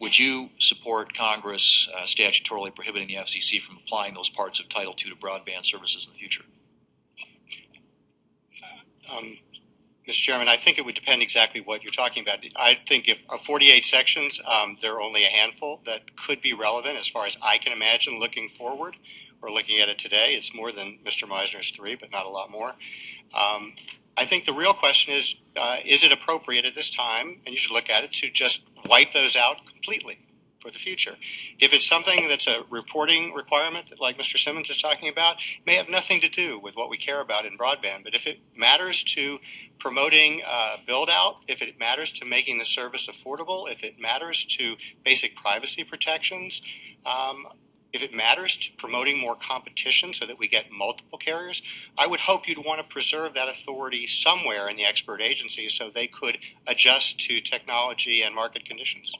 would you support Congress uh, statutorily prohibiting the FCC from applying those parts of Title II to broadband services in the future? Um, Mr. Chairman, I think it would depend exactly what you're talking about. I think if uh, 48 sections, um, there are only a handful that could be relevant as far as I can imagine looking forward or looking at it today. It's more than Mr. Misener's three, but not a lot more. Um, I think the real question is, uh, is it appropriate at this time, and you should look at it, to just wipe those out completely for the future? If it's something that's a reporting requirement, that, like Mr. Simmons is talking about, may have nothing to do with what we care about in broadband. But if it matters to promoting uh, build out, if it matters to making the service affordable, if it matters to basic privacy protections, um, if it matters to promoting more competition so that we get multiple carriers, I would hope you'd want to preserve that authority somewhere in the expert agency so they could adjust to technology and market conditions.